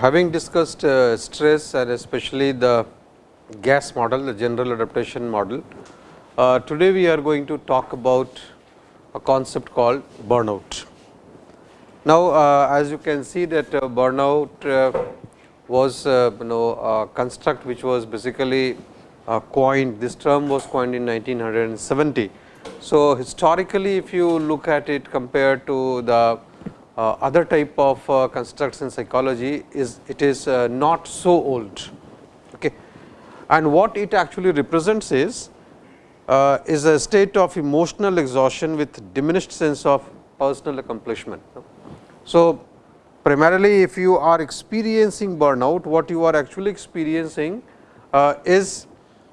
Having discussed uh, stress and especially the gas model, the general adaptation model, uh, today we are going to talk about a concept called burnout. Now, uh, as you can see that uh, burnout uh, was uh, you know a construct which was basically coined, this term was coined in 1970. So, historically if you look at it compared to the uh, other type of uh, constructs in psychology is it is uh, not so old. Okay. And what it actually represents is, is a state of emotional exhaustion with diminished sense of personal accomplishment. So, primarily if you are experiencing burnout, what you are actually experiencing uh, is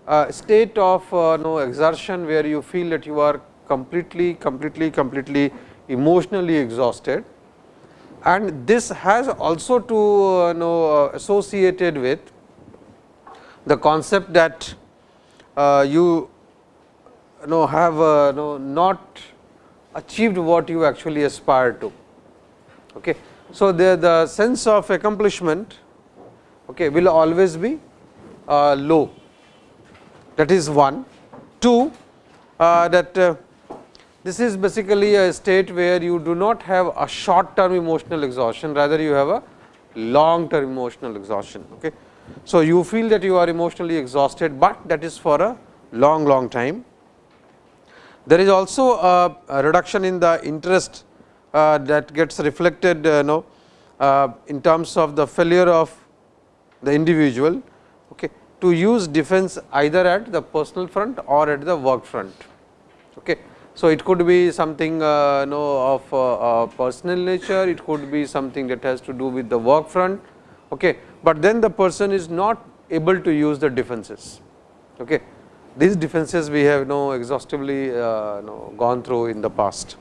a state of uh, no exertion where you feel that you are completely, completely, completely emotionally exhausted and this has also to uh, know uh, associated with the concept that uh, you know have uh, know not achieved what you actually aspire to. Okay. So, the, the sense of accomplishment okay, will always be uh, low that is one. Two uh, that uh, this is basically a state where you do not have a short term emotional exhaustion, rather you have a long term emotional exhaustion. Okay. So, you feel that you are emotionally exhausted, but that is for a long long time. There is also a, a reduction in the interest that gets reflected uh, know, uh, in terms of the failure of the individual okay, to use defense either at the personal front or at the work front. Okay. So, it could be something uh, know of uh, uh, personal nature, it could be something that has to do with the work front, okay. but then the person is not able to use the defenses. Okay. These defenses we have know exhaustively uh, know gone through in the past.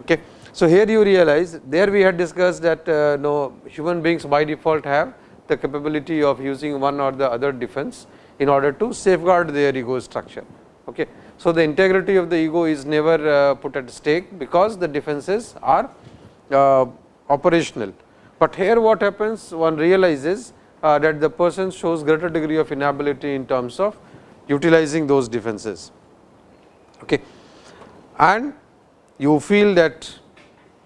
Okay. So, here you realize there we had discussed that uh, know human beings by default have the capability of using one or the other defense in order to safeguard their ego structure. Okay. So, the integrity of the ego is never uh, put at stake, because the defenses are uh, operational. But here what happens one realizes uh, that the person shows greater degree of inability in terms of utilizing those defenses. Okay. And you feel that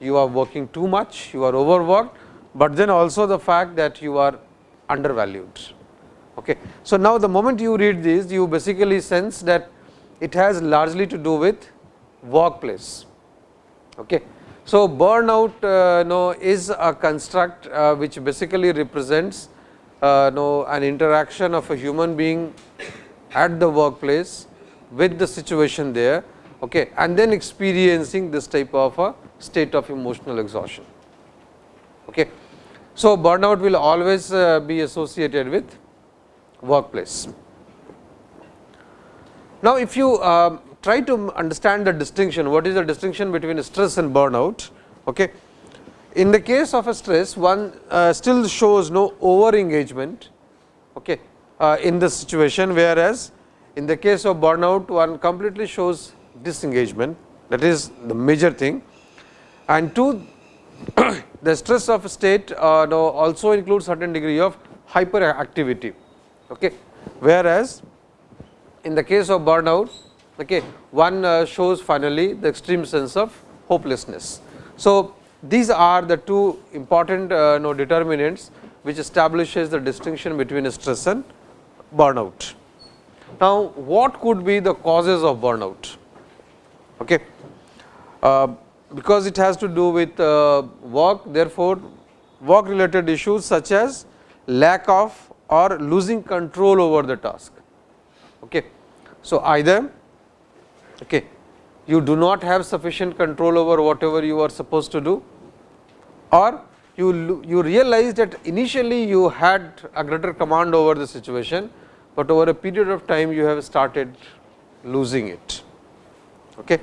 you are working too much, you are overworked, but then also the fact that you are undervalued. Okay. So, now the moment you read this you basically sense that it has largely to do with workplace. Okay. So, burnout uh, no, is a construct uh, which basically represents uh, no, an interaction of a human being at the workplace with the situation there okay, and then experiencing this type of a state of emotional exhaustion. Okay. So, burnout will always uh, be associated with workplace. Now, if you uh, try to understand the distinction, what is the distinction between stress and burnout? Okay. In the case of a stress, one uh, still shows no over engagement okay, uh, in the situation, whereas in the case of burnout, one completely shows disengagement that is the major thing. And two, the stress of state uh, also includes certain degree of hyperactivity, okay, whereas in the case of burnout, okay, one uh, shows finally the extreme sense of hopelessness. So, these are the two important uh, no, determinants which establishes the distinction between stress and burnout. Now, what could be the causes of burnout? Okay. Uh, because it has to do with uh, work, therefore, work related issues such as lack of or losing control over the task. Okay. So, either okay, you do not have sufficient control over whatever you are supposed to do or you, you realize that initially you had a greater command over the situation, but over a period of time you have started losing it. Okay.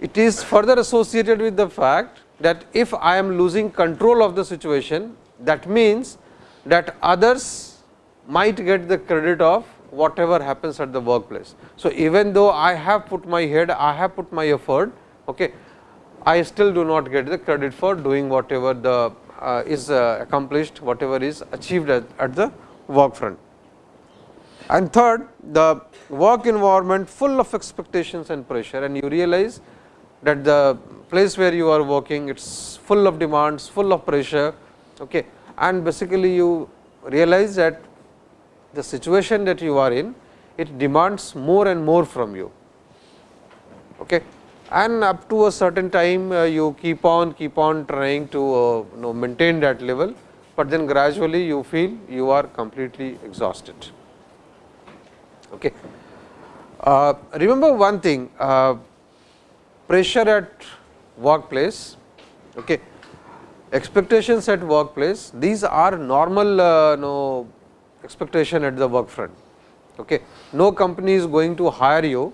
It is further associated with the fact that if I am losing control of the situation, that means that others might get the credit of whatever happens at the workplace. So, even though I have put my head, I have put my effort, okay, I still do not get the credit for doing whatever the uh, is uh, accomplished, whatever is achieved at, at the work front. And third, the work environment full of expectations and pressure and you realize that the place where you are working it is full of demands, full of pressure okay. and basically you realize that the situation that you are in it demands more and more from you. Okay. And up to a certain time uh, you keep on keep on trying to uh, you know maintain that level, but then gradually you feel you are completely exhausted. Okay. Uh, remember one thing uh, pressure at workplace, okay, expectations at workplace these are normal uh, no expectation at the work front. Okay. No company is going to hire you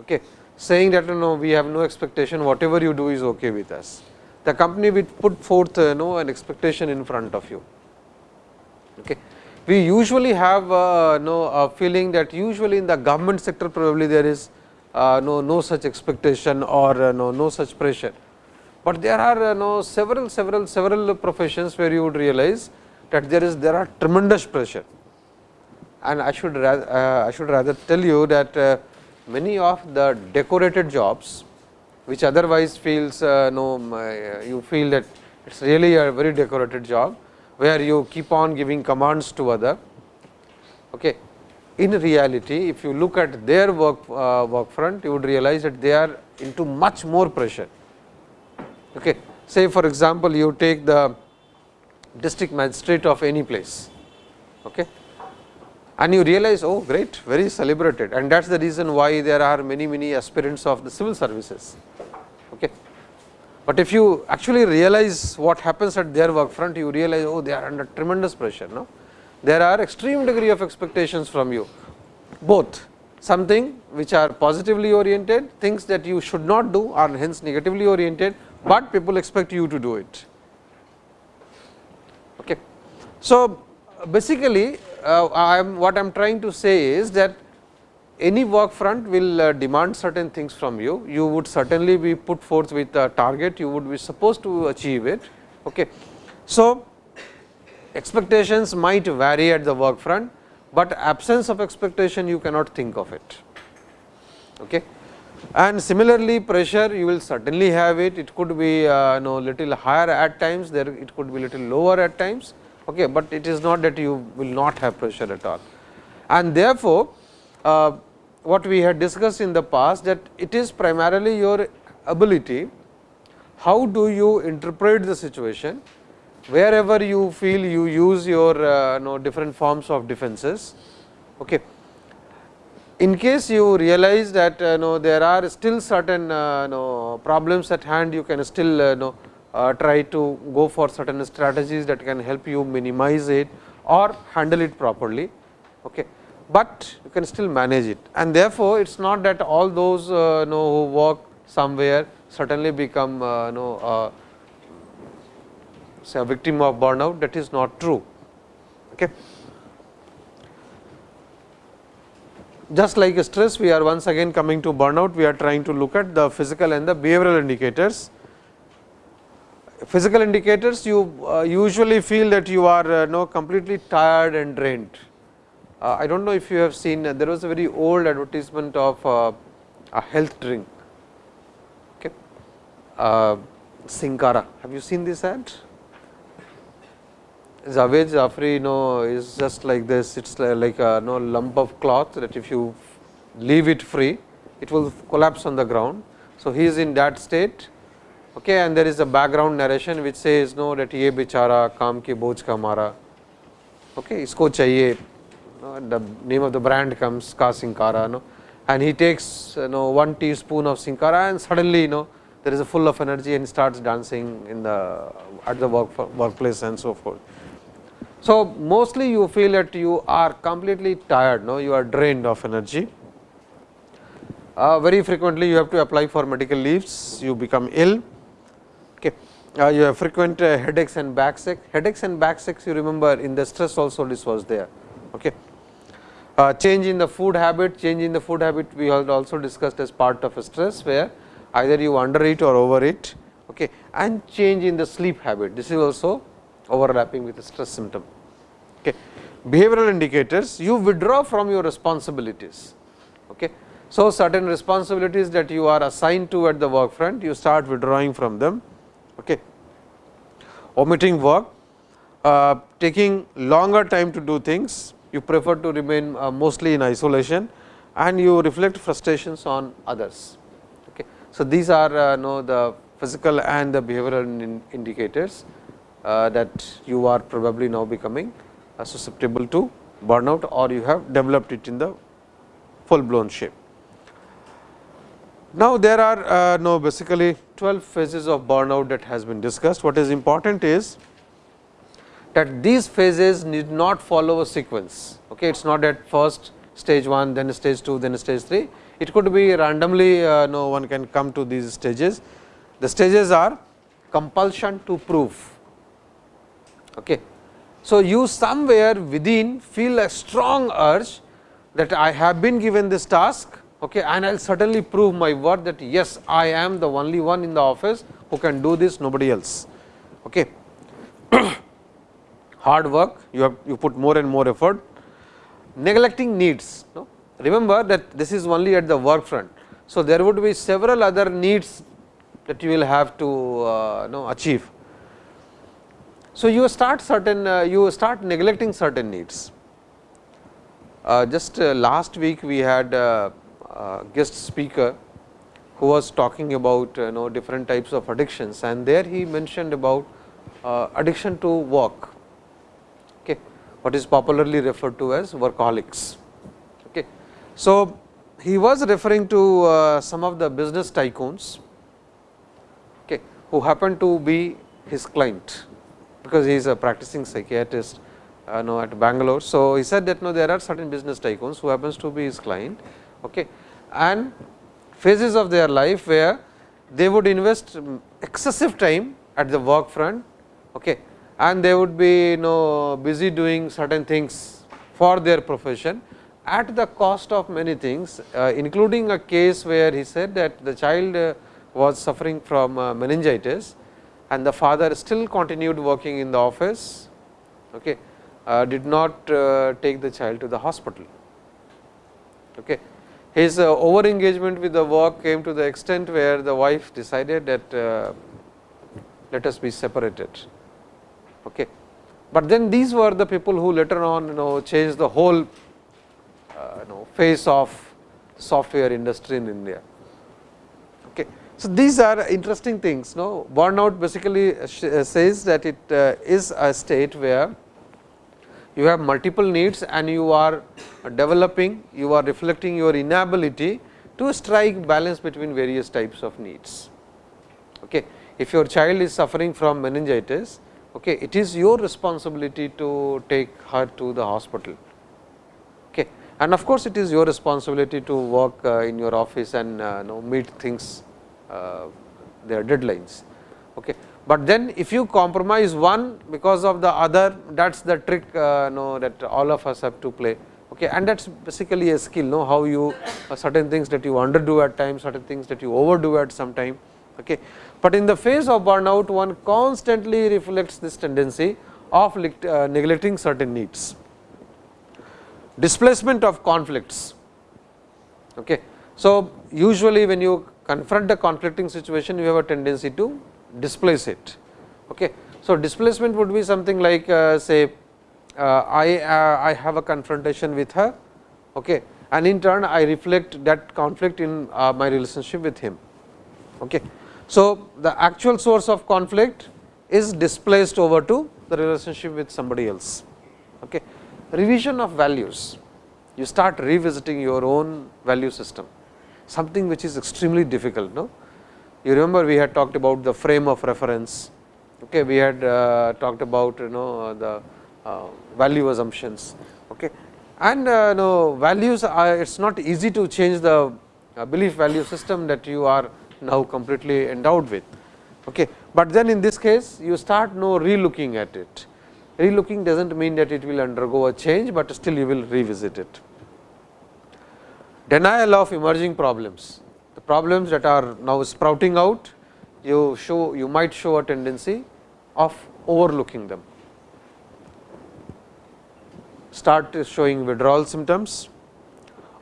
okay, saying that no we have no expectation whatever you do is okay with us. The company will put forth uh, no an expectation in front of you. Okay. We usually have uh, no a feeling that usually in the government sector probably there is uh, no no such expectation or uh, no no such pressure, but there are uh, no several several several professions where you would realize that there is there are tremendous pressure. And I should rather, uh, I should rather tell you that uh, many of the decorated jobs, which otherwise feels uh, no uh, you feel that it is really a very decorated job, where you keep on giving commands to other. Okay. In reality, if you look at their work uh, work front, you would realize that they are into much more pressure. Okay. Say for example, you take the district magistrate of any place okay. and you realize oh great very celebrated and that is the reason why there are many many aspirants of the civil services. But if you actually realize what happens at their work front you realize oh they are under tremendous pressure no? There are extreme degree of expectations from you. Both. Something which are positively oriented things that you should not do are hence negatively oriented, but people expect you to do it. Okay. so, basically uh, I am what I am trying to say is that any work front will uh, demand certain things from you. You would certainly be put forth with a target, you would be supposed to achieve it. Okay. So, expectations might vary at the work front, but absence of expectation you cannot think of it. Okay. And similarly, pressure you will certainly have it, it could be uh, know little higher at times, there it could be little lower at times okay, but it is not that you will not have pressure at all. And therefore, uh, what we had discussed in the past that it is primarily your ability, how do you interpret the situation, wherever you feel you use your uh, know, different forms of defenses. Okay. In case you realize that uh, know, there are still certain uh, know, problems at hand, you can still uh, know, uh, try to go for certain strategies that can help you minimize it or handle it properly. Okay. But you can still manage it and therefore, it is not that all those uh, know who work somewhere certainly become uh, know uh, say a victim of burnout that is not true. Okay. Just like stress we are once again coming to burnout we are trying to look at the physical and the behavioral indicators physical indicators you uh, usually feel that you are uh, no completely tired and drained. Uh, I do not know if you have seen there was a very old advertisement of uh, a health drink okay. Uh, Sinkara have you seen this ad? Javed Jafri you know is just like this it is like a no lump of cloth that if you leave it free it will collapse on the ground. So, he is in that state okay, and there is a background narration which says no that ye bichara kaam ki boj ka mara okay, isko chahiye the name of the brand comes ka sinkara no and he takes you know one teaspoon of sinkara and suddenly you know there is a full of energy and starts dancing in the at the work workplace and so forth. So, mostly you feel that you are completely tired no you are drained of energy uh, very frequently you have to apply for medical leaves you become ill uh, you have frequent uh, headaches and backaches. Headaches and backaches you remember in the stress also this was there. Okay. Uh, change in the food habit, change in the food habit we have also discussed as part of a stress where either you undereat or overeat okay, and change in the sleep habit. This is also overlapping with the stress symptom. Okay. Behavioral indicators you withdraw from your responsibilities. Okay. So, certain responsibilities that you are assigned to at the work front you start withdrawing from them okay. omitting work, uh, taking longer time to do things, you prefer to remain uh, mostly in isolation and you reflect frustrations on others. Okay. So, these are uh, know the physical and the behavioral in indicators uh, that you are probably now becoming uh, susceptible to burnout or you have developed it in the full blown shape. Now, there are uh, no basically 12 phases of burnout that has been discussed. What is important is that these phases need not follow a sequence. Okay. It is not at first stage 1, then stage 2, then stage 3. It could be randomly uh, no one can come to these stages. The stages are compulsion to prove. Okay. So, you somewhere within feel a strong urge that I have been given this task okay, and I will certainly prove my worth that yes, I am the only one in the office who can do this nobody else. Okay. Hard work you have you put more and more effort neglecting needs. No? Remember that this is only at the work front. So, there would be several other needs that you will have to uh, know achieve. So, you start certain uh, you start neglecting certain needs. Uh, just uh, last week we had uh, uh, guest speaker who was talking about you know different types of addictions and there he mentioned about uh, addiction to work what is popularly referred to as workaholics okay so he was referring to uh, some of the business tycoons okay who happened to be his client because he is a practicing psychiatrist uh, know at Bangalore. So, he said that no there are certain business tycoons who happens to be his client okay and phases of their life where they would invest excessive time at the work front okay, and they would be you know busy doing certain things for their profession at the cost of many things uh, including a case where he said that the child uh, was suffering from uh, meningitis and the father still continued working in the office okay, uh, did not uh, take the child to the hospital. Okay his uh, over engagement with the work came to the extent where the wife decided that let us be separated. Okay. But then these were the people who later on you know changed the whole uh, you know face of software industry in India. Okay. So, these are interesting things. No burnout basically uh, says that it uh, is a state where you have multiple needs and you are developing, you are reflecting your inability to strike balance between various types of needs. Okay. If your child is suffering from meningitis, okay, it is your responsibility to take her to the hospital. Okay. And of course, it is your responsibility to work uh, in your office and uh, know, meet things uh, their deadlines. Okay but then if you compromise one because of the other that is the trick uh, know that all of us have to play okay and that is basically a skill know how you uh, certain things that you underdo at times certain things that you overdo at some time okay but in the phase of burnout one constantly reflects this tendency of uh, neglecting certain needs displacement of conflicts okay so usually when you confront a conflicting situation you have a tendency to displace it. Okay. So, displacement would be something like uh, say uh, I, uh, I have a confrontation with her okay, and in turn I reflect that conflict in uh, my relationship with him. Okay. So, the actual source of conflict is displaced over to the relationship with somebody else. Okay. Revision of values, you start revisiting your own value system, something which is extremely difficult. No? You remember we had talked about the frame of reference, okay. we had uh, talked about you know the uh, value assumptions. Okay. And uh, know values are it is not easy to change the uh, belief value system that you are now completely endowed with. Okay. But then in this case you start no relooking at it. Relooking does not mean that it will undergo a change, but still you will revisit it. Denial of emerging problems, the problems that are now sprouting out, you show you might show a tendency of overlooking them. Start showing withdrawal symptoms,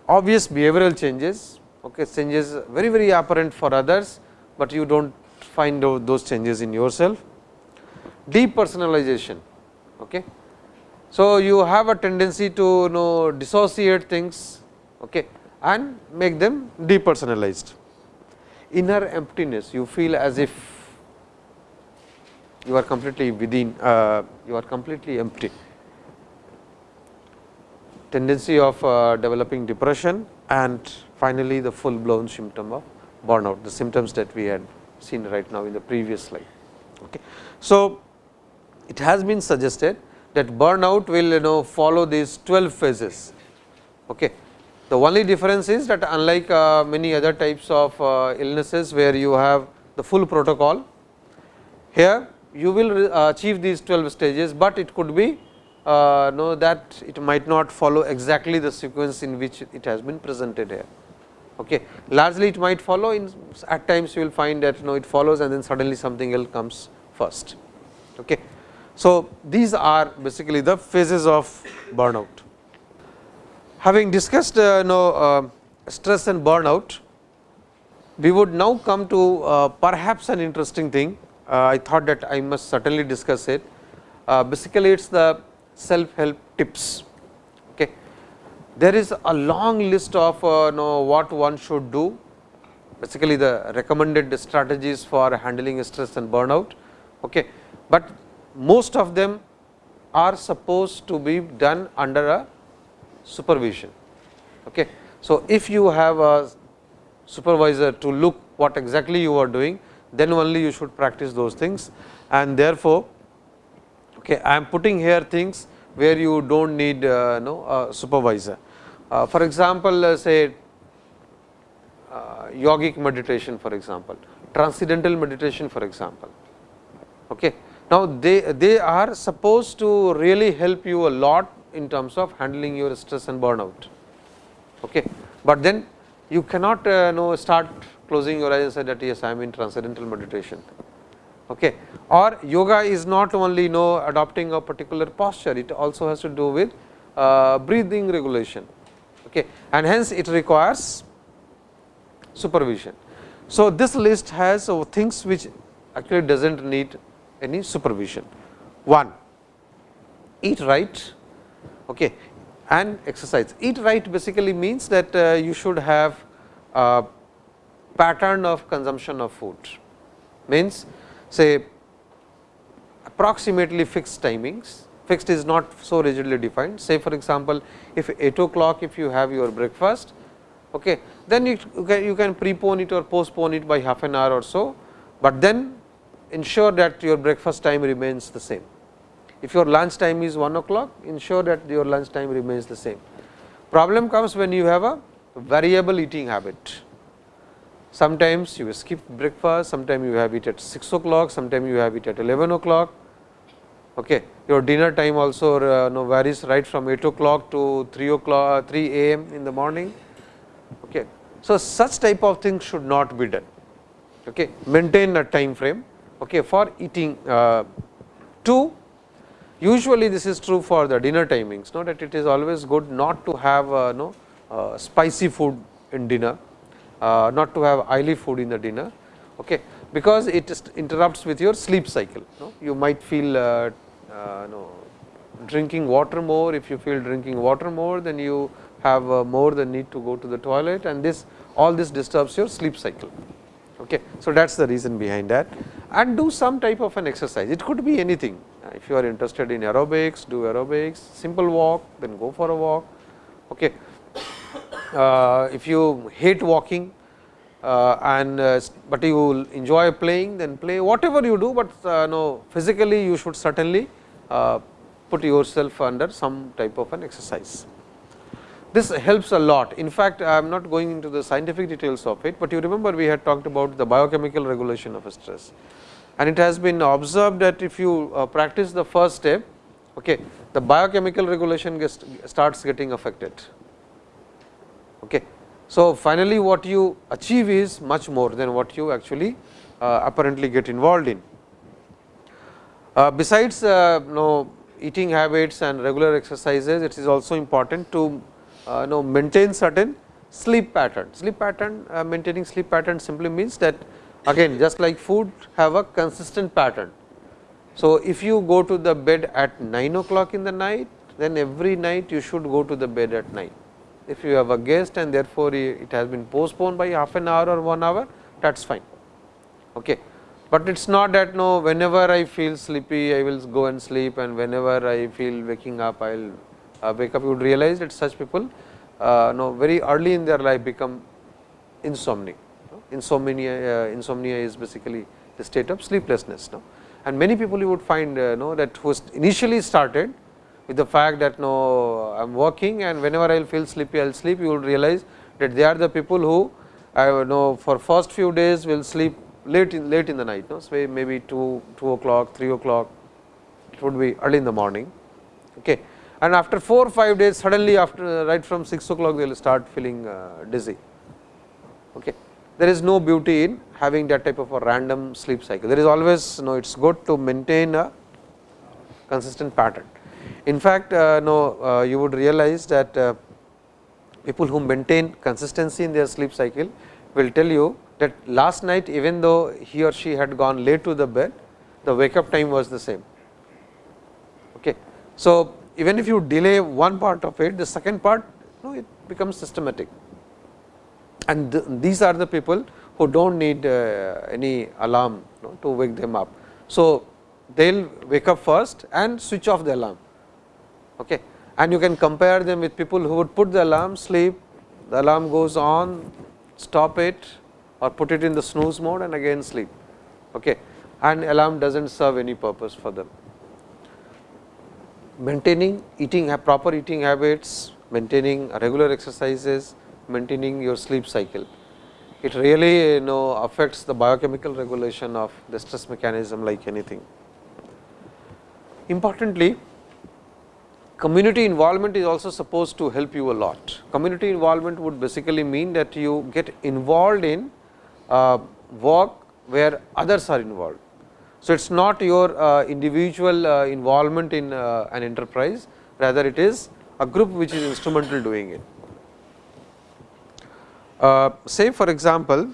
obvious behavioral changes, okay, changes very very apparent for others, but you do not find out those changes in yourself. Depersonalization. Okay. So, you have a tendency to you know dissociate things okay, and make them depersonalized. Inner emptiness, you feel as if you are completely within, uh, you are completely empty. Tendency of uh, developing depression and finally, the full blown symptom of burnout, the symptoms that we had seen right now in the previous slide. Okay. So, it has been suggested that burnout will you know follow these 12 phases. Okay. The only difference is that unlike uh, many other types of uh, illnesses where you have the full protocol, here you will uh, achieve these 12 stages, but it could be uh, know that it might not follow exactly the sequence in which it has been presented here. Okay. Largely it might follow in at times you will find that you know it follows and then suddenly something else comes first. Okay. So, these are basically the phases of burnout. Having discussed uh, you know uh, stress and burnout, we would now come to uh, perhaps an interesting thing. Uh, I thought that I must certainly discuss it. Uh, basically, it is the self help tips Okay. there is a long list of uh, know what one should do basically the recommended strategies for handling stress and burnout. Okay. But most of them are supposed to be done under a supervision. Okay. So, if you have a supervisor to look what exactly you are doing, then only you should practice those things and therefore, okay, I am putting here things where you do not need uh, no, a supervisor. Uh, for example, uh, say uh, yogic meditation for example, transcendental meditation for example. Okay. Now, they, they are supposed to really help you a lot in terms of handling your stress and burnout. Okay. But then you cannot uh, know start closing your eyes and say that yes I am in transcendental meditation. Okay. Or yoga is not only you know adopting a particular posture, it also has to do with uh, breathing regulation okay, and hence it requires supervision. So, this list has uh, things which actually does not need any supervision. One, eat right okay, and exercise. Eat right basically means that uh, you should have a pattern of consumption of food, means say approximately fixed timings fixed is not so rigidly defined. Say for example, if 8 o'clock if you have your breakfast, okay, then you can, you can prepone it or postpone it by half an hour or so, but then ensure that your breakfast time remains the same. If your lunch time is 1 o'clock, ensure that your lunch time remains the same. Problem comes when you have a variable eating habit. Sometimes you skip breakfast, sometimes you have it at 6 o'clock, sometimes you have it at 11 o'clock, Okay. Your dinner time also uh, varies right from 8 o'clock to 3 o'clock 3 a.m. in the morning. Okay. So, such type of things should not be done. Okay. Maintain a time frame okay, for eating. Uh, two, usually this is true for the dinner timings, know that it is always good not to have uh, no, uh, spicy food in dinner, uh, not to have oily food in the dinner, okay, because it interrupts with your sleep cycle. You might feel uh, uh, no, drinking water more, if you feel drinking water more, then you have uh, more the need to go to the toilet and this all this disturbs your sleep cycle. Okay. So, that is the reason behind that and do some type of an exercise. It could be anything. Uh, if you are interested in aerobics, do aerobics, simple walk, then go for a walk. Okay. Uh, if you hate walking uh, and uh, but you enjoy playing, then play whatever you do, but no physically you should certainly put yourself under some type of an exercise. This helps a lot. In fact, I am not going into the scientific details of it, but you remember we had talked about the biochemical regulation of stress. and it has been observed that if you practice the first step, okay, the biochemical regulation gets, starts getting affected. Okay. So, finally, what you achieve is much more than what you actually uh, apparently get involved in. Uh, besides uh, know, eating habits and regular exercises, it is also important to uh, know maintain certain sleep pattern. Sleep pattern uh, maintaining sleep pattern simply means that again just like food have a consistent pattern. So, if you go to the bed at 9 o'clock in the night, then every night you should go to the bed at 9. If you have a guest and therefore, it has been postponed by half an hour or 1 hour, that is fine. Okay. But it is not that no whenever I feel sleepy, I will go and sleep and whenever I feel waking up, I will uh, wake up. You would realize that such people uh, no very early in their life become insomniac. Insomnia, uh, insomnia is basically the state of sleeplessness. No? And many people you would find uh, know that who initially started with the fact that no I am working and whenever I will feel sleepy I will sleep you will realize that they are the people who I know for first few days will sleep late in late in the night no so maybe 2 2 o'clock 3 o'clock it would be early in the morning okay and after 4 or 5 days suddenly after right from 6 o'clock they will start feeling uh, dizzy. Okay. There is no beauty in having that type of a random sleep cycle. There is always you know it is good to maintain a consistent pattern. In fact, uh, no uh, you would realize that uh, people who maintain consistency in their sleep cycle will tell you that last night even though he or she had gone late to the bed, the wake up time was the same. Okay. So, even if you delay one part of it, the second part know, it becomes systematic. And th these are the people who do not need uh, any alarm to wake them up. So, they will wake up first and switch off the alarm. Okay. And you can compare them with people who would put the alarm, sleep, the alarm goes on, stop it or put it in the snooze mode and again sleep. Okay. And alarm does not serve any purpose for them maintaining eating proper eating habits, maintaining regular exercises, maintaining your sleep cycle. It really you know affects the biochemical regulation of the stress mechanism like anything. Importantly, community involvement is also supposed to help you a lot. Community involvement would basically mean that you get involved in uh, work where others are involved. So, it is not your uh, individual uh, involvement in uh, an enterprise, rather it is a group which is instrumental doing it. Uh, say for example,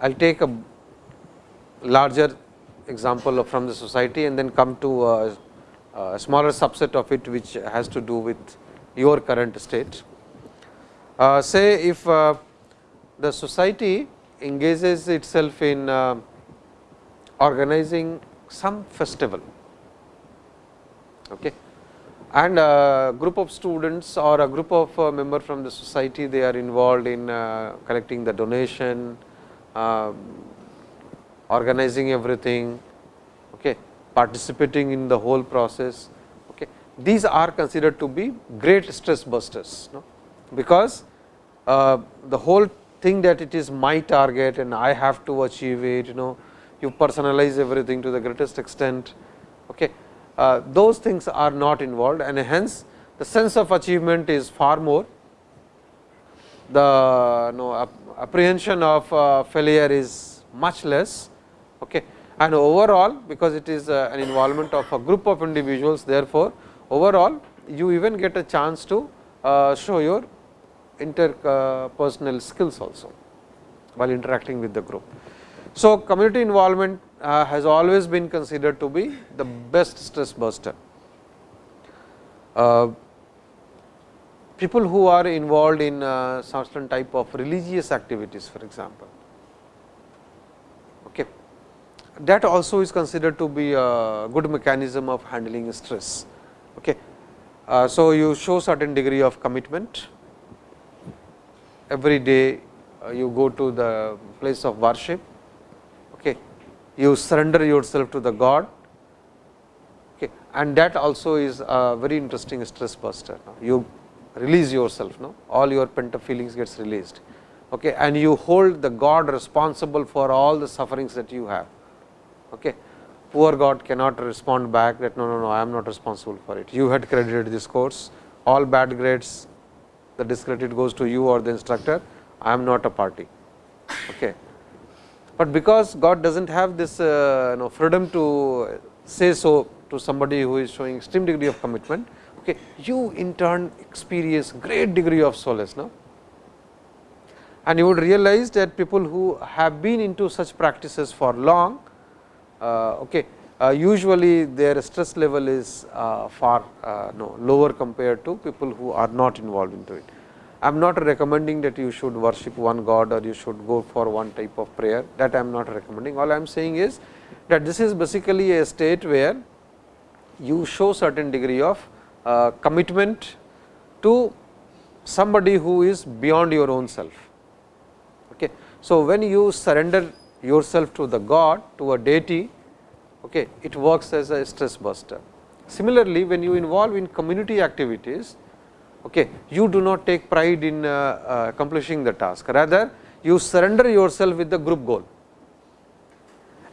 I will take a larger example from the society and then come to a, smaller subset of it which has to do with your current state. Uh, say if uh, the society engages itself in organizing some festival okay. and a group of students or a group of uh, member from the society they are involved in uh, collecting the donation, uh, organizing everything, okay, participating in the whole process. Okay. These are considered to be great stress busters, no? because uh, the whole thing that it is my target and I have to achieve it, you know, you personalize everything to the greatest extent. Okay. Uh, those things are not involved and hence the sense of achievement is far more. The no, apprehension of uh, failure is much less okay. And overall because it is uh, an involvement of a group of individuals therefore, overall you even get a chance to uh, show your interpersonal skills also while interacting with the group. So, community involvement uh, has always been considered to be the best stress buster. Uh, people who are involved in uh, certain type of religious activities for example. That also is considered to be a good mechanism of handling stress. Okay. Uh, so, you show certain degree of commitment every day uh, you go to the place of worship okay. you surrender yourself to the God okay, and that also is a very interesting stress buster. You release yourself, no? all your pent up feelings gets released okay, and you hold the God responsible for all the sufferings that you have. Okay. Poor God cannot respond back that no, no, no, I am not responsible for it. You had credited this course, all bad grades, the discredit goes to you or the instructor, I am not a party. Okay. But because God does not have this uh, you know, freedom to say so to somebody who is showing extreme degree of commitment, okay, you in turn experience great degree of solace. No? And you would realize that people who have been into such practices for long, okay, uh, usually their stress level is uh, far no, lower compared to people who are not involved into it. I am not recommending that you should worship one God or you should go for one type of prayer that I am not recommending. All I am saying is that this is basically a state where you show certain degree of uh, commitment to somebody who is beyond your own self. Okay. So, when you surrender yourself to the God to a deity, okay, it works as a stress buster. Similarly, when you involve in community activities, okay, you do not take pride in uh, uh, accomplishing the task, rather you surrender yourself with the group goal.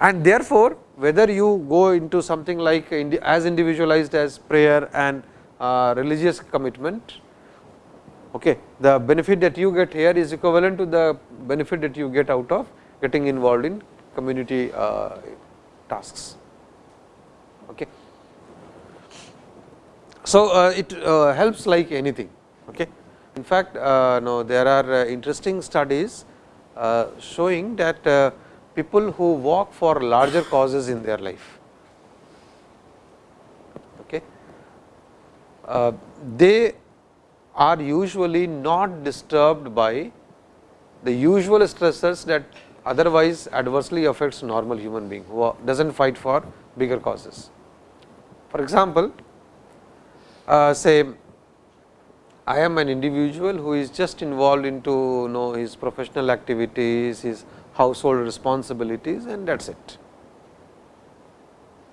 And therefore, whether you go into something like as individualized as prayer and uh, religious commitment, okay, the benefit that you get here is equivalent to the benefit that you get out of getting involved in community uh, tasks. Okay. So, uh, it uh, helps like anything. Okay. In fact, no, there are interesting studies showing that people who walk for larger causes in their life, okay, they are usually not disturbed by the usual stressors that otherwise adversely affects normal human being who does not fight for bigger causes. For example, uh, say I am an individual who is just involved into you know his professional activities, his household responsibilities and that is it.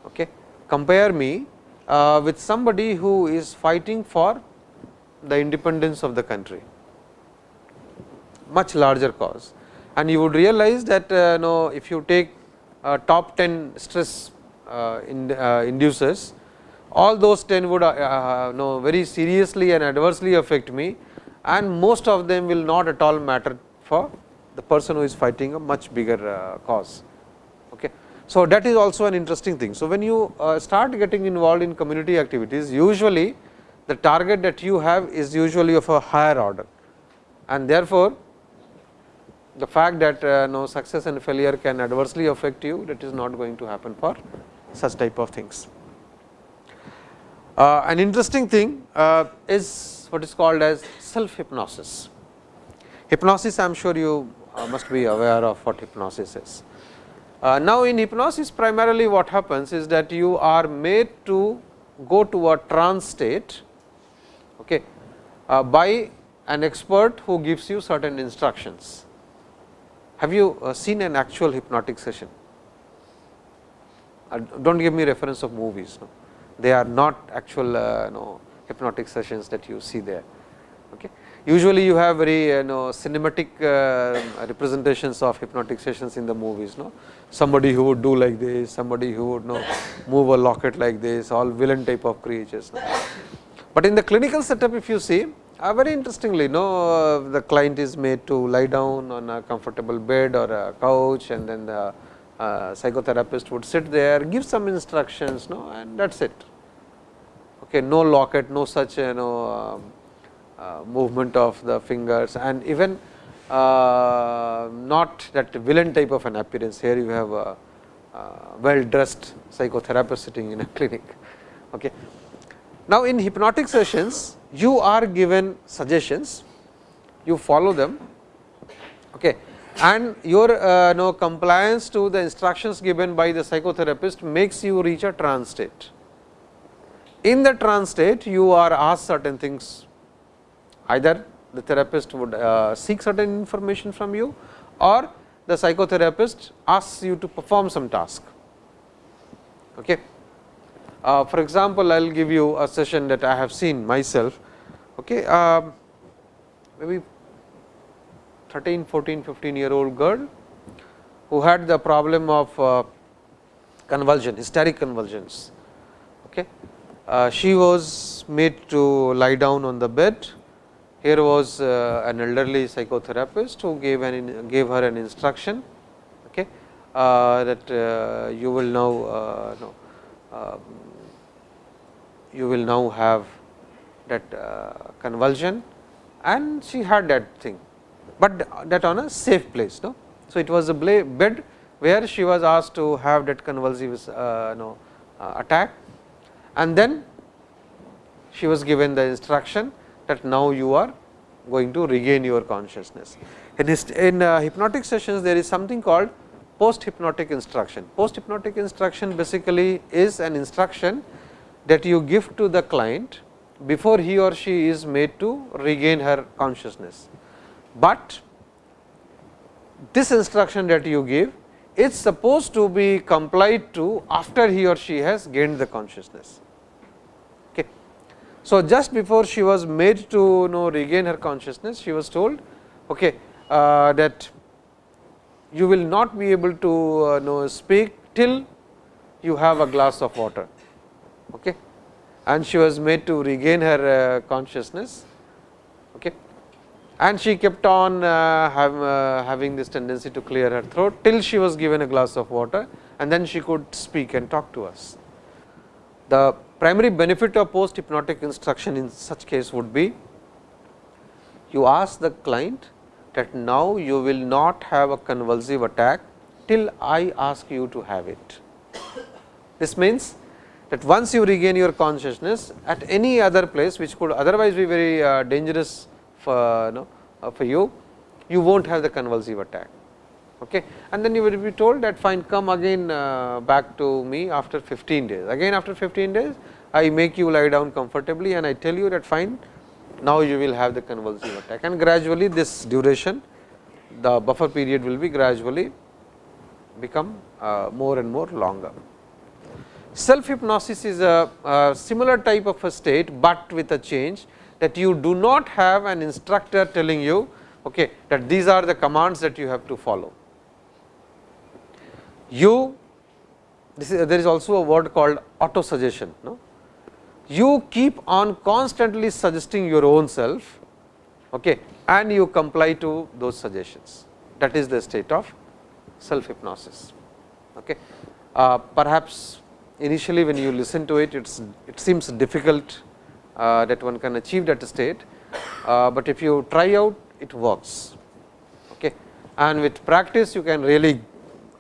Okay. Compare me uh, with somebody who is fighting for the independence of the country, much larger cause. And you would realize that uh, know, if you take uh, top 10 stress uh, in, uh, inducers, all those 10 would uh, uh, know very seriously and adversely affect me and most of them will not at all matter for the person who is fighting a much bigger cause. Okay. So, that is also an interesting thing. So, when you start getting involved in community activities usually the target that you have is usually of a higher order and therefore, the fact that uh, no success and failure can adversely affect you that is not going to happen for such type of things. Uh, an interesting thing uh, is what is called as self hypnosis. Hypnosis I am sure you uh, must be aware of what hypnosis is. Uh, now, in hypnosis primarily what happens is that you are made to go to a trance state okay, uh, by an expert who gives you certain instructions. Have you uh, seen an actual hypnotic session? do not give me reference of movies. No? they are not actual uh, know, hypnotic sessions that you see there. Okay. Usually, you have very you know cinematic uh, representations of hypnotic sessions in the movies. No? Somebody who would do like this, somebody who would know move a locket like this, all villain type of creatures. No? But in the clinical setup, if you see, uh, very interestingly, no, uh, the client is made to lie down on a comfortable bed or a couch, and then the uh, psychotherapist would sit there, give some instructions, no, and that is it. Okay, no locket, no such you know um, uh, movement of the fingers, and even uh, not that villain type of an appearance. Here you have a, well dressed psychotherapist sitting in a clinic. Okay. Now, in hypnotic sessions, you are given suggestions, you follow them. Okay and your uh, know, compliance to the instructions given by the psychotherapist makes you reach a trance state. In the trance state, you are asked certain things, either the therapist would uh, seek certain information from you or the psychotherapist asks you to perform some task. Okay. Uh, for example, I will give you a session that I have seen myself. Okay. Uh, maybe 13, 14, 15 year old girl who had the problem of uh, convulsion, hysteric convulsions. Okay. Uh, she was made to lie down on the bed. Here was uh, an elderly psychotherapist who gave an gave her an instruction okay, uh, that uh, you will now uh, no, um, you will now have that uh, convulsion and she had that thing, but that on a safe place. No? So, it was a bed where she was asked to have that convulsive uh, no, uh, attack and then she was given the instruction that now you are going to regain your consciousness. In, in uh, hypnotic sessions there is something called post hypnotic instruction. Post hypnotic instruction basically is an instruction that you give to the client before he or she is made to regain her consciousness. But this instruction that you give is supposed to be complied to after he or she has gained the consciousness. Okay. So, just before she was made to you know regain her consciousness, she was told okay, uh, that you will not be able to uh, know speak till you have a glass of water. Okay. And she was made to regain her uh, consciousness. Okay and she kept on uh, have, uh, having this tendency to clear her throat till she was given a glass of water and then she could speak and talk to us. The primary benefit of post hypnotic instruction in such case would be you ask the client that now you will not have a convulsive attack till I ask you to have it. This means that once you regain your consciousness at any other place which could otherwise be very uh, dangerous for, know, uh, for you, you will not have the convulsive attack. Okay. And then you will be told that fine come again uh, back to me after 15 days. Again after 15 days, I make you lie down comfortably and I tell you that fine now you will have the convulsive attack and gradually this duration the buffer period will be gradually become uh, more and more longer. Self hypnosis is a, a, similar type of a state, but with a change that you do not have an instructor telling you okay, that these are the commands that you have to follow. You this is, there is also a word called auto suggestion. No? You keep on constantly suggesting your own self okay, and you comply to those suggestions that is the state of self hypnosis. Okay. Uh, perhaps initially when you listen to it, it's, it seems difficult uh, that one can achieve that state, uh, but if you try out it works. Okay. And with practice you can really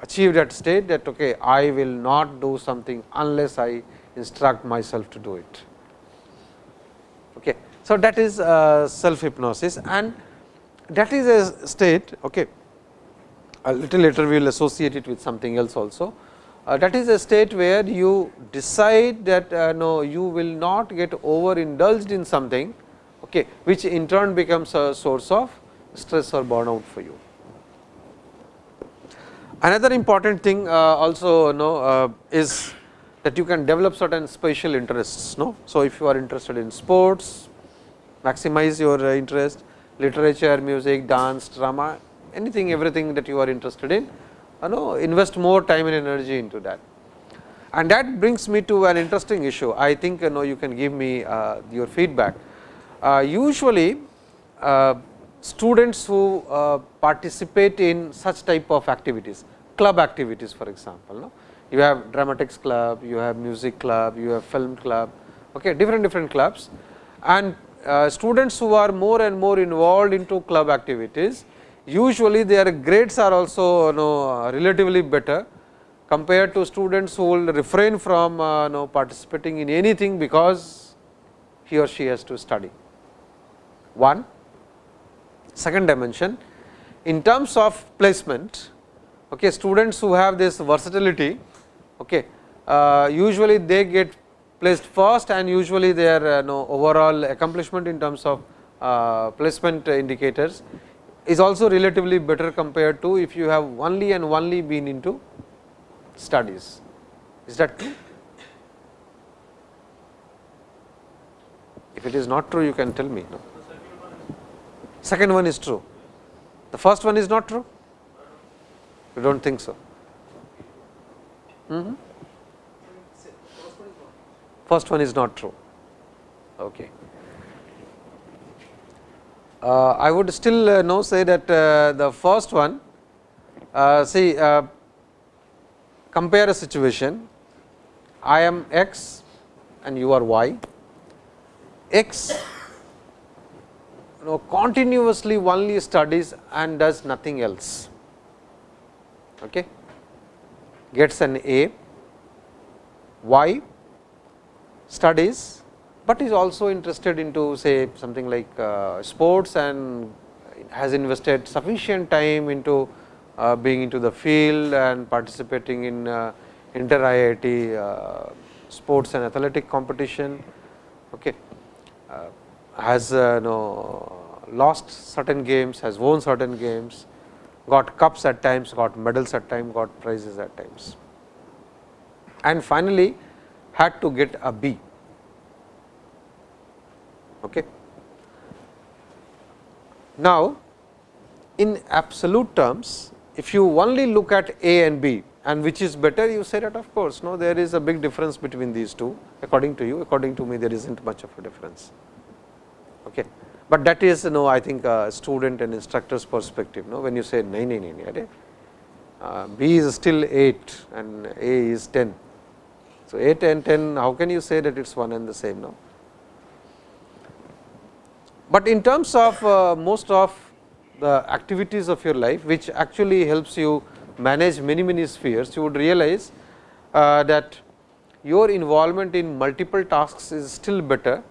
achieve that state that okay, I will not do something unless I instruct myself to do it. Okay. So, that is uh, self hypnosis and that is a state okay. a little later we will associate it with something else also uh, that is a state where you decide that uh, no you will not get over indulged in something okay, which in turn becomes a source of stress or burnout for you. Another important thing uh, also know uh, is that you can develop certain special interests. No? So, if you are interested in sports, maximize your uh, interest, literature, music, dance, drama, anything, everything that you are interested in, you know invest more time and energy into that. And that brings me to an interesting issue. I think you know you can give me uh, your feedback. Uh, usually, uh, students who uh, participate in such type of activities, club activities for example, no? you have dramatics club, you have music club, you have film club, okay, different different clubs and uh, students who are more and more involved into club activities, usually their grades are also you know, relatively better compared to students who will refrain from uh, you know, participating in anything because he or she has to study. One. Second dimension. In terms of placement okay, students who have this versatility okay, uh, usually they get placed first and usually their uh, know, overall accomplishment in terms of uh, placement indicators is also relatively better compared to if you have only and only been into studies. Is that true? If it is not true, you can tell me. No? Second one is true. The first one is not true? You do not think so? Mm -hmm. first one is not true. Okay. Uh, I would still uh, know say that uh, the first one see compare a situation. I am x and you are y. X you know, continuously only studies and does nothing else. Okay? Gets an A. Y studies but is also interested into say something like uh, sports and has invested sufficient time into uh, being into the field and participating in uh, inter IIT sports and athletic competition. Okay. Has uh, know, lost certain games, has won certain games, got cups at times, got medals at times, got prizes at times. And finally, had to get a B Okay. Now, in absolute terms, if you only look at A and B and which is better, you say that of course, no there is a big difference between these two according to you, according to me there is not much of a difference. Okay. But that is you know I think a student and instructor's perspective no when you say 9 9 9 uh, B is still 8 and A is 10. So, 8 and 10 how can you say that it is one and the same now? But in terms of uh, most of the activities of your life, which actually helps you manage many many spheres, you would realize uh, that your involvement in multiple tasks is still better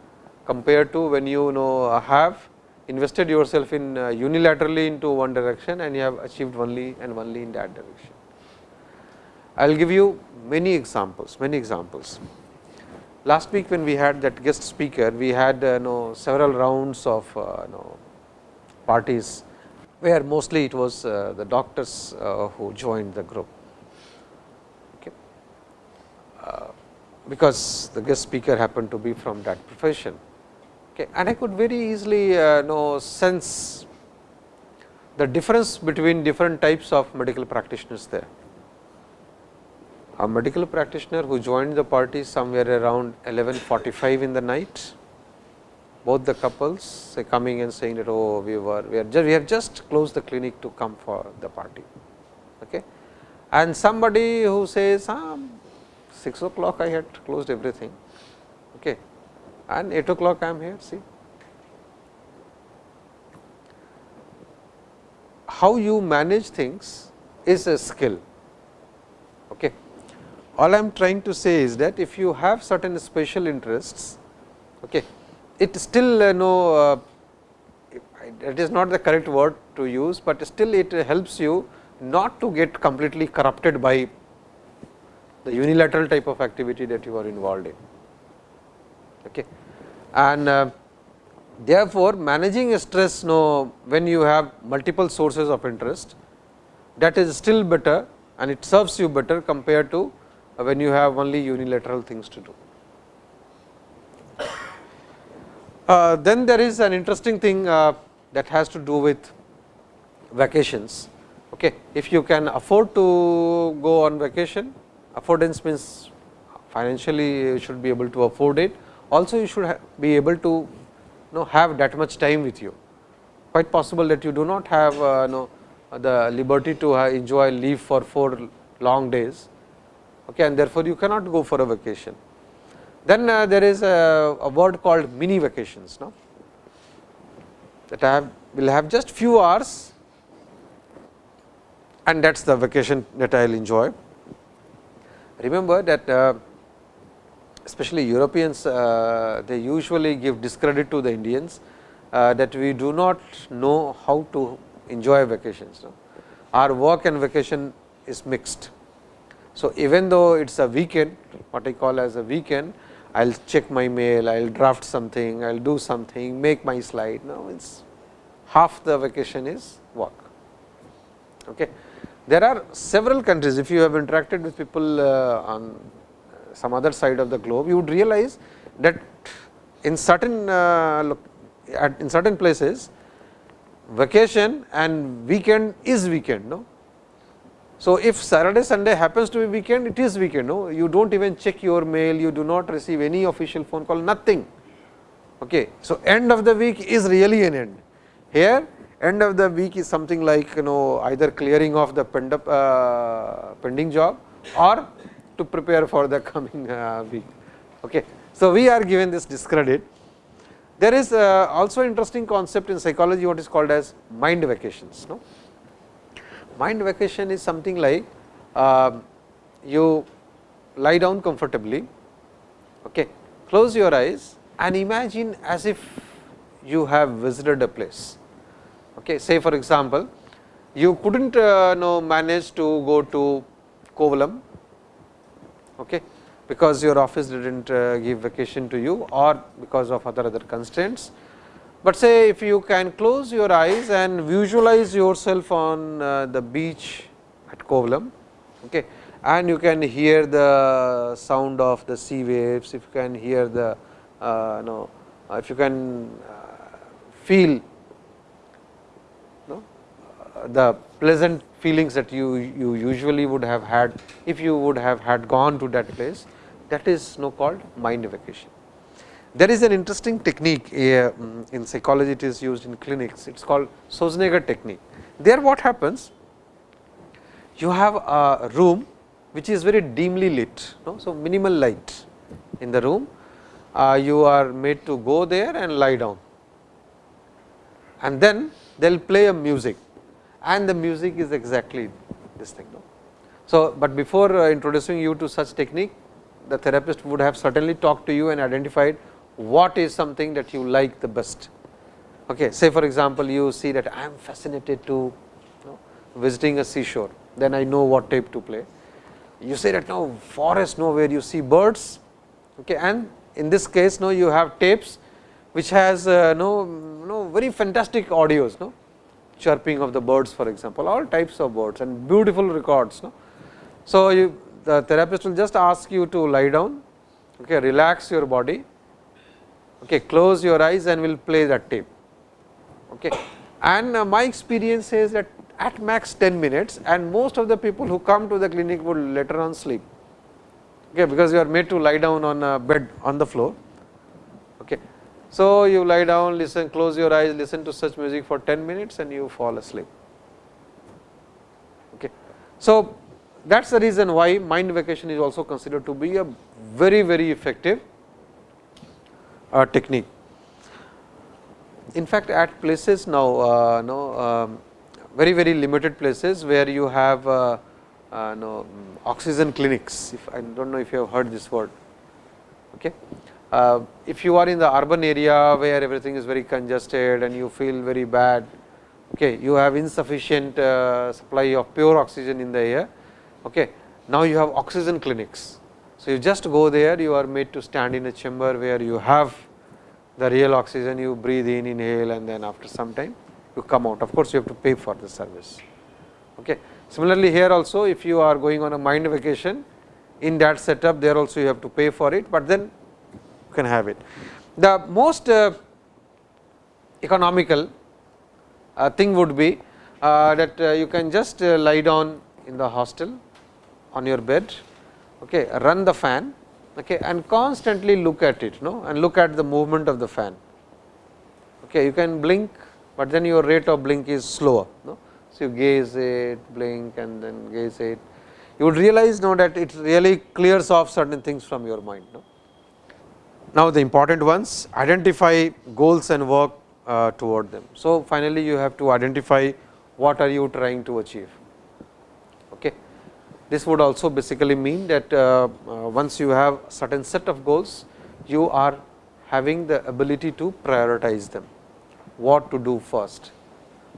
compared to when you know have invested yourself in uh, unilaterally into one direction and you have achieved only and only in that direction. I will give you many examples, many examples last week when we had that guest speaker, we had uh, know, several rounds of uh, know, parties, where mostly it was uh, the doctors uh, who joined the group. Okay. Uh, because the guest speaker happened to be from that profession. Okay. And I could very easily uh, know sense the difference between different types of medical practitioners there a medical practitioner who joined the party somewhere around 11:45 in the night. Both the couples say coming and saying that oh we were we are just we have just closed the clinic to come for the party. Okay. And somebody who says ah, 6 o'clock I had closed everything okay. and 8 o'clock I am here see. How you manage things is a skill. All I am trying to say is that if you have certain special interests, okay, it still uh, no uh, it is not the correct word to use, but still it helps you not to get completely corrupted by the unilateral type of activity that you are involved in. Okay. And uh, therefore, managing stress no, when you have multiple sources of interest that is still better and it serves you better compared to when you have only unilateral things to do. Uh, then there is an interesting thing uh, that has to do with vacations. Okay. If you can afford to go on vacation, affordance means financially you should be able to afford it. Also you should be able to know have that much time with you. Quite possible that you do not have uh, know the liberty to enjoy leave for 4 long days okay, and therefore, you cannot go for a vacation. Then uh, there is a, a, word called mini vacations no? that I have will have just few hours and that is the vacation that I will enjoy. Remember that uh, especially Europeans uh, they usually give discredit to the Indians that we do not know how to enjoy vacations. Our work and vacation is mixed. So, even though it is a weekend, what I call as a weekend, I will check my mail, I will draft something, I will do something, make my slide. Now, it's half the vacation is work. Okay. There are several countries, if you have interacted with people uh, on some other side of the globe, you would realize that in certain uh, in certain places, vacation and weekend is weekend. No? So, if Saturday Sunday happens to be weekend it is weekend no you do not even check your mail you do not receive any official phone call nothing. Okay. So, end of the week is really an end here end of the week is something like you know either clearing of the pend up, uh, pending job or to prepare for the coming uh, week. Okay. So, we are given this discredit. There is uh, also interesting concept in psychology what is called as mind vacations. No? Mind vacation is something like uh, you lie down comfortably, okay, close your eyes and imagine as if you have visited a place. Okay. Say for example, you could not uh, know manage to go to Kovalam okay, because your office did not uh, give vacation to you or because of other other constraints. But say if you can close your eyes and visualize yourself on uh, the beach at Kovalam okay, and you can hear the sound of the sea waves, if you can hear the uh, no, if you can uh, feel no, uh, the pleasant feelings that you, you usually would have had if you would have had gone to that place that is no called mind vacation. There is an interesting technique uh, in psychology it is used in clinics it is called Schwarzenegger technique. There what happens you have a room which is very dimly lit no? so minimal light in the room uh, you are made to go there and lie down and then they will play a music and the music is exactly this thing. No? So, but before uh, introducing you to such technique the therapist would have certainly talked to you and identified what is something that you like the best. Okay. Say for example, you see that I am fascinated to know, visiting a seashore, then I know what tape to play. You say that now forest no where you see birds okay, and in this case no you have tapes which has uh, no, no very fantastic audios no chirping of the birds for example all types of birds and beautiful records. No. So, you the therapist will just ask you to lie down okay, relax your body okay, close your eyes and we will play that tape. Okay. And uh, my experience is that at max 10 minutes and most of the people who come to the clinic would later on sleep okay, because you are made to lie down on a bed on the floor. Okay. So, you lie down listen close your eyes listen to such music for 10 minutes and you fall asleep. Okay. So, that is the reason why mind vacation is also considered to be a very very effective technique. In fact, at places now uh, no, um, very very limited places where you have uh, uh no, oxygen clinics, if I do not know if you have heard this word. Okay. Uh, if you are in the urban area where everything is very congested and you feel very bad, okay, you have insufficient uh, supply of pure oxygen in the air, Okay. Now, you have oxygen clinics. So, you just go there you are made to stand in a chamber where you have the real oxygen you breathe in inhale and then after some time you come out of course, you have to pay for the service. Okay. Similarly, here also if you are going on a mind vacation in that setup there also you have to pay for it, but then you can have it. The most uh, economical uh, thing would be uh, that you can just lie down in the hostel on your bed, okay, run the fan okay, and constantly look at it no, and look at the movement of the fan. Okay, you can blink, but then your rate of blink is slower. No? So, you gaze it, blink and then gaze it. You would realize now that it really clears off certain things from your mind. No? Now, the important ones identify goals and work uh, toward them. So, finally, you have to identify what are you trying to achieve. This would also basically mean that uh, uh, once you have certain set of goals, you are having the ability to prioritize them, what to do first.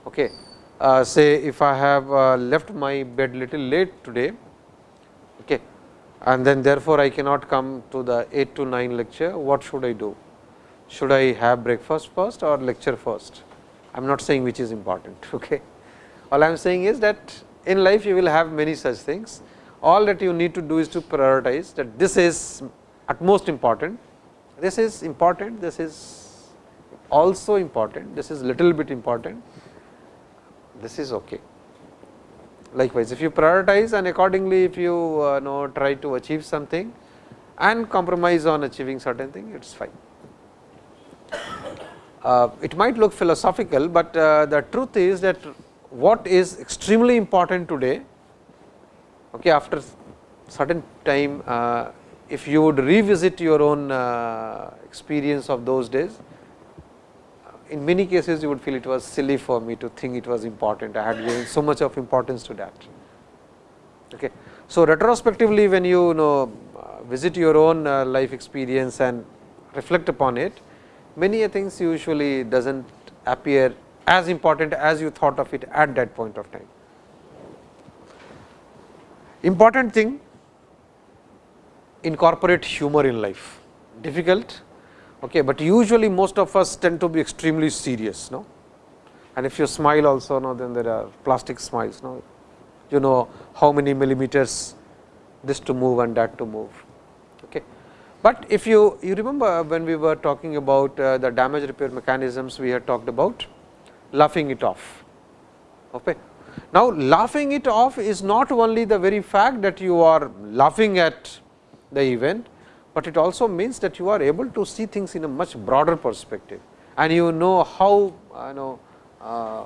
Okay. Uh, say if I have left my bed little late today okay, and then therefore, I cannot come to the 8 to 9 lecture, what should I do? Should I have breakfast first or lecture first? I am not saying which is important. Okay. All I am saying is that in life you will have many such things. All that you need to do is to prioritize that this is at most important, this is important, this is also important, this is a little bit important, this is okay. likewise if you prioritize and accordingly if you uh, know try to achieve something and compromise on achieving certain thing it is fine. Uh, it might look philosophical, but uh, the truth is that what is extremely important today okay, after certain time uh, if you would revisit your own uh, experience of those days in many cases you would feel it was silly for me to think it was important. I had given so much of importance to that. Okay. So, retrospectively when you know visit your own uh, life experience and reflect upon it, many things usually does not appear as important as you thought of it at that point of time. Important thing incorporate humor in life, difficult okay, but usually most of us tend to be extremely serious. No? And if you smile also, no, then there are plastic smiles. No? You know how many millimeters this to move and that to move. Okay. But if you, you remember when we were talking about uh, the damage repair mechanisms, we had talked about laughing it off. Okay. Now, laughing it off is not only the very fact that you are laughing at the event, but it also means that you are able to see things in a much broader perspective and you know how uh, know uh,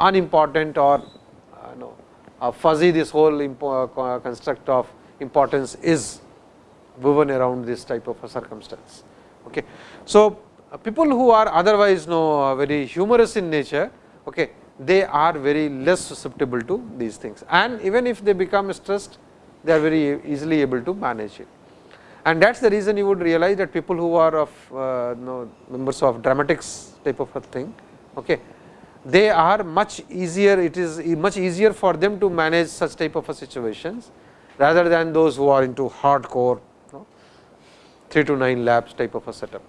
unimportant or uh, know, uh, fuzzy this whole uh, construct of importance is woven around this type of a circumstance. Okay. So, people who are otherwise know very humorous in nature, okay, they are very less susceptible to these things and even if they become stressed, they are very easily able to manage it and that is the reason you would realize that people who are of uh, members of dramatics type of a thing, okay, they are much easier, it is much easier for them to manage such type of a situations rather than those who are into hardcore you know, 3 to 9 labs type of a setup.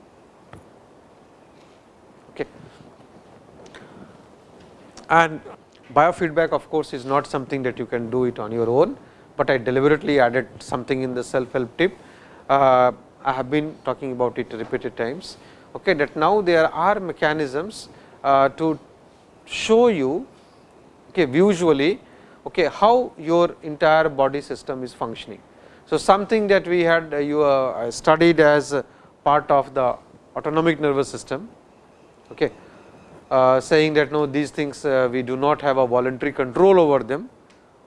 Okay. And biofeedback of course, is not something that you can do it on your own, but I deliberately added something in the self help tip uh, I have been talking about it repeated times, okay, that now there are mechanisms uh, to show you okay, visually okay, how your entire body system is functioning. So, something that we had uh, you uh, studied as part of the autonomic nervous system, okay, saying that no these things uh, we do not have a voluntary control over them.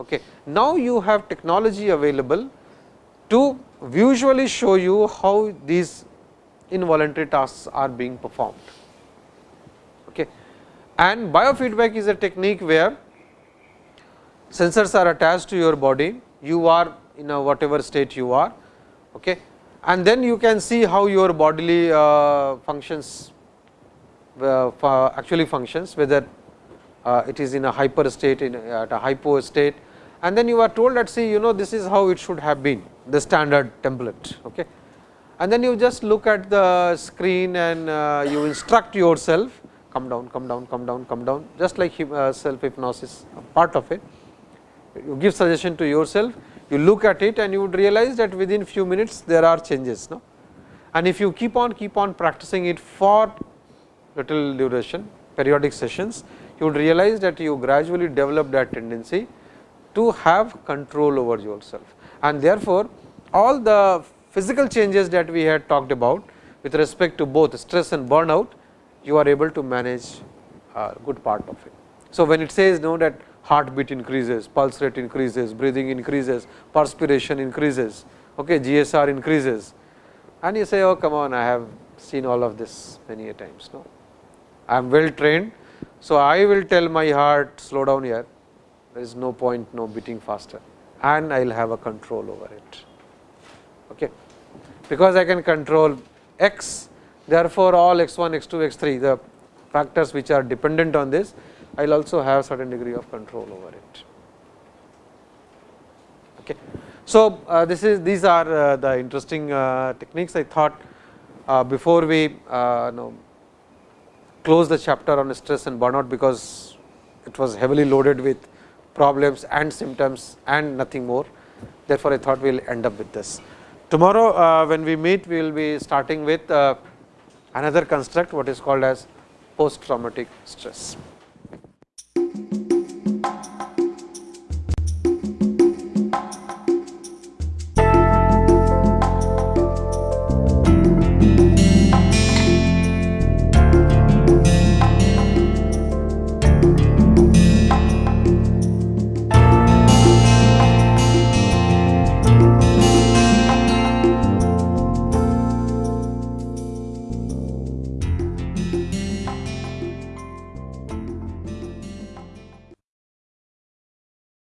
Okay. Now, you have technology available to visually show you how these involuntary tasks are being performed. Okay. And biofeedback is a technique where sensors are attached to your body, you are in a whatever state you are okay. and then you can see how your bodily uh, functions uh, actually functions whether uh, it is in a hyper state in at a hypo state and then you are told that see you know this is how it should have been the standard template. Okay. And then you just look at the screen and uh, you instruct yourself come down, come down, come down, come down just like uh, self hypnosis part of it. You give suggestion to yourself, you look at it and you would realize that within few minutes there are changes. No? And if you keep on keep on practicing it for little duration periodic sessions, you would realize that you gradually develop that tendency to have control over yourself. And therefore, all the physical changes that we had talked about with respect to both stress and burnout, you are able to manage a good part of it. So, when it says know that heartbeat increases, pulse rate increases, breathing increases, perspiration increases, okay, GSR increases and you say oh come on I have seen all of this many a times. No? I am well trained. So, I will tell my heart slow down here there is no point no beating faster and I will have a control over it. Okay. Because I can control x therefore, all x 1 x 2 x 3 the factors which are dependent on this I will also have a certain degree of control over it. Okay. So, uh, this is these are uh, the interesting uh, techniques I thought uh, before we uh, know, close the chapter on stress and burnout, because it was heavily loaded with problems and symptoms and nothing more. Therefore, I thought we will end up with this. Tomorrow, uh, when we meet, we will be starting with uh, another construct what is called as post traumatic stress.